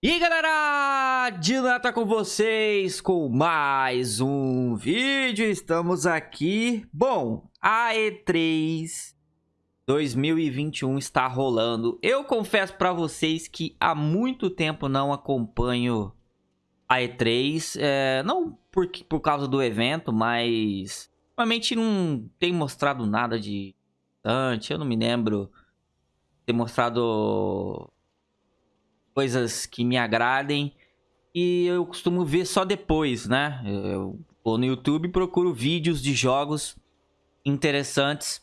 E aí galera, Dinata com vocês com mais um vídeo, estamos aqui. Bom, a E3 2021 está rolando. Eu confesso pra vocês que há muito tempo não acompanho a E3 é, Não por, por causa do evento, mas Realmente não tem mostrado nada de antes, eu não me lembro ter mostrado coisas que me agradem e eu costumo ver só depois, né? Eu vou no YouTube e procuro vídeos de jogos interessantes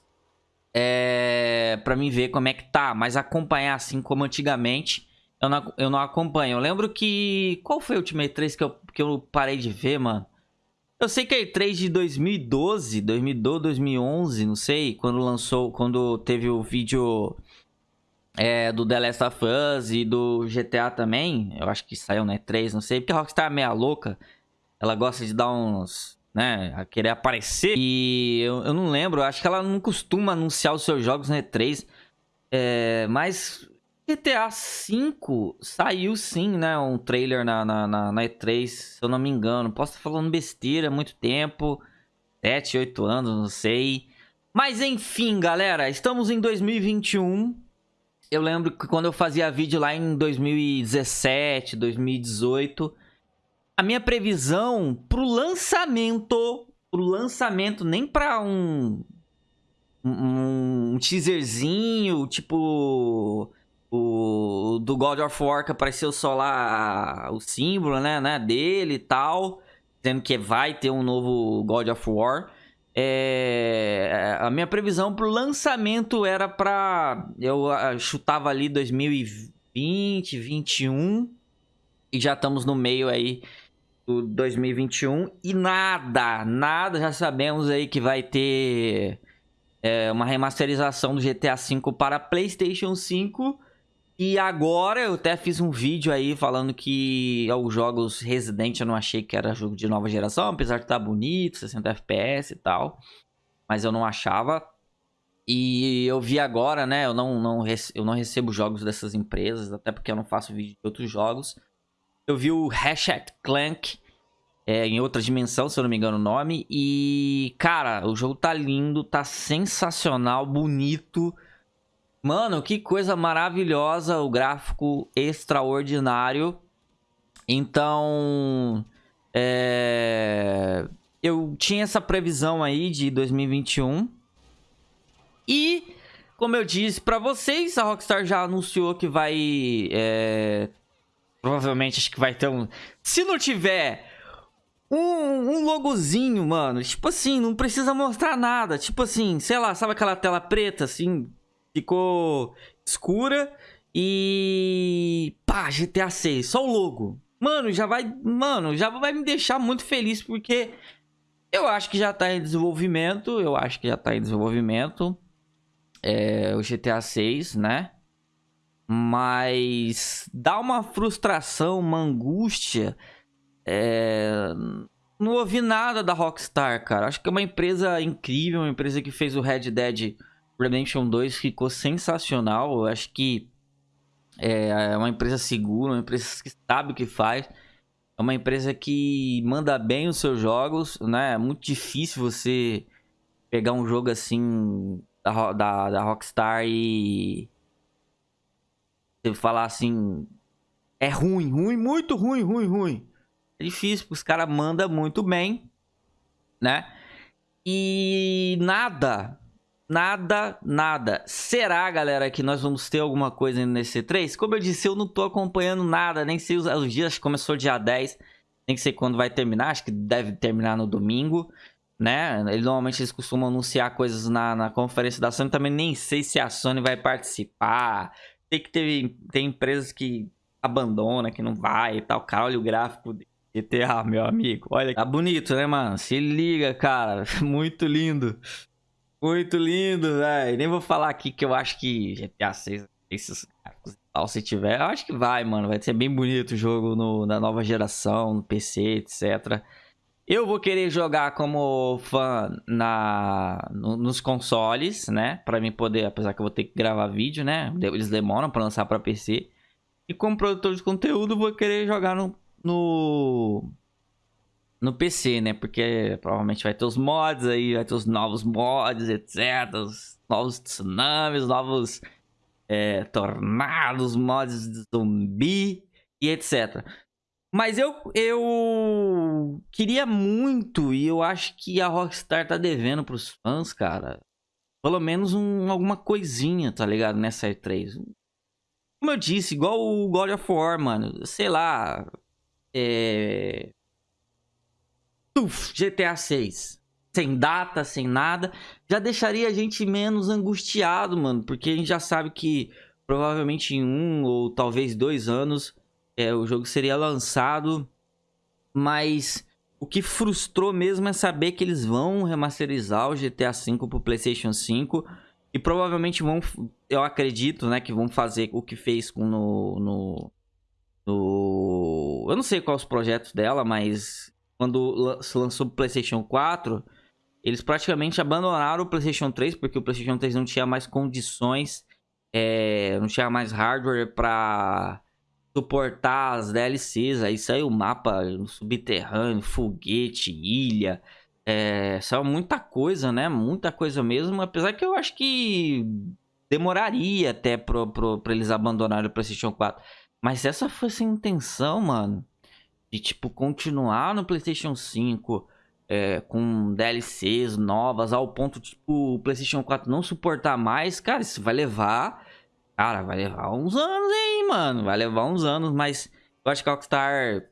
é, para mim ver como é que tá, mas acompanhar assim como antigamente eu não, eu não acompanho. Eu lembro que... Qual foi a última E3 que eu, que eu parei de ver, mano? Eu sei que a E3 de 2012, 2012, 2011, não sei, quando lançou, quando teve o vídeo é, do The Last of Us e do GTA também. Eu acho que saiu, né? 3, não sei. Porque a Rockstar é meia louca. Ela gosta de dar uns... Né? A querer aparecer. E eu, eu não lembro. Acho que ela não costuma anunciar os seus jogos na E3. É, mas GTA V saiu sim, né? Um trailer na, na, na, na, E3, se eu não me engano. Posso estar falando besteira há muito tempo. 7, 8 anos, não sei. Mas enfim, galera. Estamos em 2021 eu lembro que quando eu fazia vídeo lá em 2017, 2018, a minha previsão pro lançamento, pro lançamento, nem pra um, um, um teaserzinho, tipo o do God of War que apareceu só lá o símbolo, né, né, dele e tal, dizendo que vai ter um novo God of War. É, a minha previsão para o lançamento era para eu chutava ali 2020, 2021 e já estamos no meio aí do 2021 e nada, nada já sabemos aí que vai ter é, uma remasterização do GTA V para PlayStation 5 e agora eu até fiz um vídeo aí falando que os jogos Resident eu não achei que era jogo de nova geração, apesar de estar tá bonito, 60 FPS e tal. Mas eu não achava. E eu vi agora, né? Eu não, não, eu não recebo jogos dessas empresas, até porque eu não faço vídeo de outros jogos. Eu vi o Hashtag Clank é, em outra dimensão, se eu não me engano o nome. E, cara, o jogo tá lindo, tá sensacional, bonito. Mano, que coisa maravilhosa, o gráfico extraordinário. Então, é... eu tinha essa previsão aí de 2021. E, como eu disse para vocês, a Rockstar já anunciou que vai... É... Provavelmente, acho que vai ter um... Se não tiver um, um logozinho, mano, tipo assim, não precisa mostrar nada. Tipo assim, sei lá, sabe aquela tela preta, assim, ficou escura e pá, GTA 6, só o logo. Mano, já vai, mano, já vai me deixar muito feliz porque eu acho que já tá em desenvolvimento, eu acho que já tá em desenvolvimento é, o GTA 6, né? Mas dá uma frustração, uma angústia. É... Não ouvi nada da Rockstar, cara. Acho que é uma empresa incrível, uma empresa que fez o Red Dead Redemption 2 ficou sensacional. Eu acho que é, é uma empresa segura, uma empresa que sabe o que faz. É uma empresa que manda bem os seus jogos, né? É muito difícil você pegar um jogo assim da, da, da Rockstar e você falar assim é ruim, ruim, muito ruim, ruim, ruim. É difícil, porque os caras mandam muito bem, né? E nada, Nada, nada. Será, galera, que nós vamos ter alguma coisa nesse E3? Como eu disse, eu não tô acompanhando nada, nem sei os, os dias, começou dia 10, nem sei quando vai terminar, acho que deve terminar no domingo, né? Normalmente eles costumam anunciar coisas na, na conferência da Sony, também nem sei se a Sony vai participar. Tem que ter tem empresas que abandona, que não vai e tal. Cara, olha o gráfico de GTA, meu amigo. Olha, tá bonito, né, mano? Se liga, cara. Muito lindo. Muito lindo, velho. Nem vou falar aqui que eu acho que GTA 6, esses tal, se tiver, eu acho que vai, mano. Vai ser bem bonito o jogo no, na nova geração, no PC, etc. Eu vou querer jogar como fã na, no, nos consoles, né? Pra mim poder, apesar que eu vou ter que gravar vídeo, né? Eles demoram pra lançar pra PC. E como produtor de conteúdo, vou querer jogar no, no, no PC, né? Porque provavelmente vai ter os mods aí, vai ter os novos mods, etc. Os novos tsunamis, novos é, tornados, mods de zumbi e etc. Mas eu, eu queria muito, e eu acho que a Rockstar tá devendo pros fãs, cara. Pelo menos um, alguma coisinha, tá ligado? Nessa E3. Como eu disse, igual o God of War, mano. Sei lá. É... GTA 6. Sem data, sem nada. Já deixaria a gente menos angustiado, mano. Porque a gente já sabe que provavelmente em um ou talvez dois anos é, o jogo seria lançado, mas o que frustrou mesmo é saber que eles vão remasterizar o GTA V pro PlayStation 5 e provavelmente vão, eu acredito, né, que vão fazer o que fez com no, no, no eu não sei quais os projetos dela, mas quando se lançou o PlayStation 4, eles praticamente abandonaram o PlayStation 3 porque o PlayStation 3 não tinha mais condições, é, não tinha mais hardware para suportar as DLCs. Aí saiu mapa subterrâneo, foguete, ilha. É, saiu muita coisa, né? Muita coisa mesmo. Apesar que eu acho que demoraria até pra eles abandonarem o PlayStation 4. Mas essa fosse a intenção, mano, de tipo continuar no PlayStation 5 é, com DLCs novas ao ponto tipo o PlayStation 4 não suportar mais, cara, isso vai levar Cara, vai levar uns anos aí, mano. Vai levar uns anos, mas eu acho que a Rockstar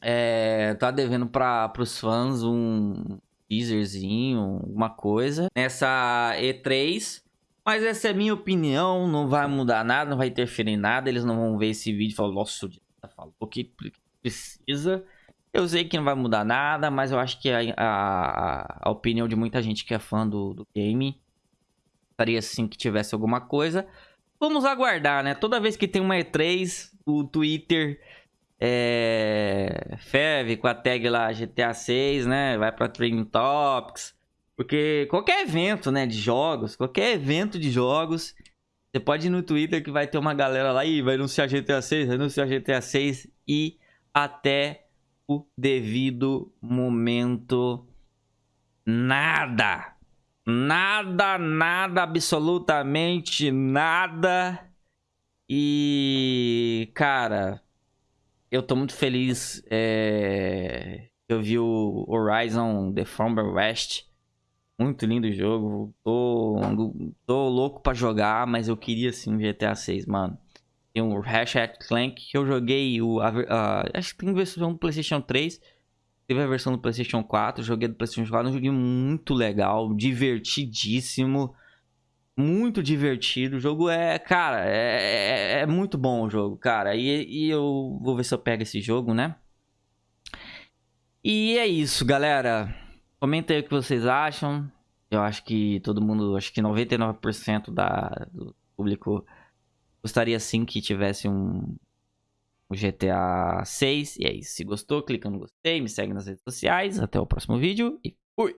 é, tá devendo para os fãs um teaserzinho, alguma coisa. Nessa E3. Mas essa é a minha opinião, não vai mudar nada, não vai interferir em nada. Eles não vão ver esse vídeo e falar, nossa, o tá falou que precisa. Eu sei que não vai mudar nada, mas eu acho que a, a, a opinião de muita gente que é fã do, do game estaria sim que tivesse alguma coisa. Vamos aguardar, né? Toda vez que tem uma E3, o Twitter é, ferve com a tag lá GTA 6, né? Vai pra Trending Topics. Porque qualquer evento, né, de jogos, qualquer evento de jogos, você pode ir no Twitter que vai ter uma galera lá e vai anunciar GTA 6, vai anunciar GTA 6 e até o devido momento nada. Nada, nada, absolutamente nada. E, cara, eu tô muito feliz. É... Eu vi o Horizon The Fromber West. Muito lindo o jogo. Tô, tô louco pra jogar, mas eu queria sim GTA 6, mano. Tem o Ratchet Clank que eu joguei. O, a, a, acho que tem versão do PlayStation 3. Teve a versão do PlayStation 4, joguei do PlayStation 4, um joguinho muito legal, divertidíssimo. Muito divertido. O jogo é, cara, é, é, é muito bom o jogo, cara. E, e eu vou ver se eu pego esse jogo, né? E é isso, galera. Comenta aí o que vocês acham. Eu acho que todo mundo, acho que 99% da, do público gostaria sim que tivesse um, o GTA 6. E é isso. Se gostou, clica no gostei, me segue nas redes sociais. Até o próximo vídeo e